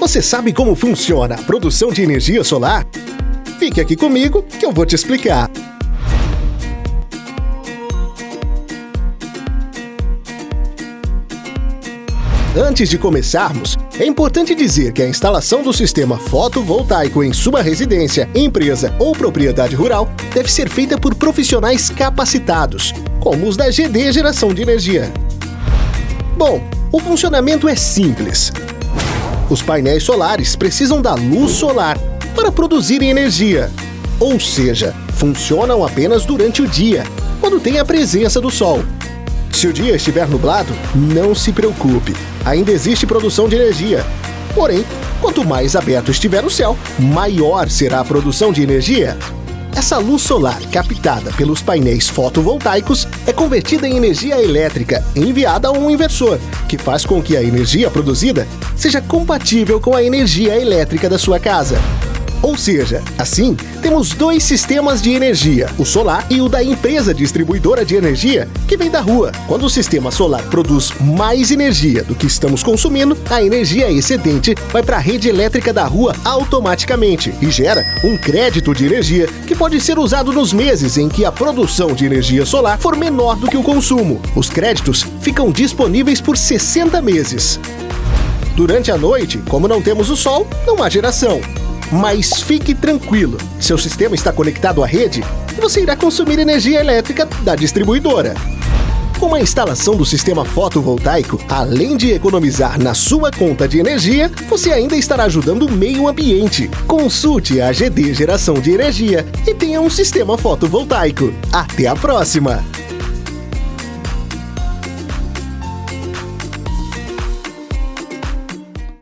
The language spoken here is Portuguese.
Você sabe como funciona a produção de energia solar? Fique aqui comigo que eu vou te explicar. Antes de começarmos, é importante dizer que a instalação do sistema fotovoltaico em sua residência, empresa ou propriedade rural deve ser feita por profissionais capacitados, como os da GD Geração de Energia. Bom, o funcionamento é simples. Os painéis solares precisam da luz solar para produzirem energia, ou seja, funcionam apenas durante o dia, quando tem a presença do sol. Se o dia estiver nublado, não se preocupe, ainda existe produção de energia. Porém, quanto mais aberto estiver o céu, maior será a produção de energia. Essa luz solar captada pelos painéis fotovoltaicos é convertida em energia elétrica enviada a um inversor, que faz com que a energia produzida seja compatível com a energia elétrica da sua casa. Ou seja, assim, temos dois sistemas de energia, o solar e o da empresa distribuidora de energia, que vem da rua. Quando o sistema solar produz mais energia do que estamos consumindo, a energia excedente vai para a rede elétrica da rua automaticamente e gera um crédito de energia que pode ser usado nos meses em que a produção de energia solar for menor do que o consumo. Os créditos ficam disponíveis por 60 meses. Durante a noite, como não temos o sol, não há geração. Mas fique tranquilo, seu sistema está conectado à rede e você irá consumir energia elétrica da distribuidora. Com a instalação do sistema fotovoltaico, além de economizar na sua conta de energia, você ainda estará ajudando o meio ambiente. Consulte a GD Geração de Energia e tenha um sistema fotovoltaico. Até a próxima!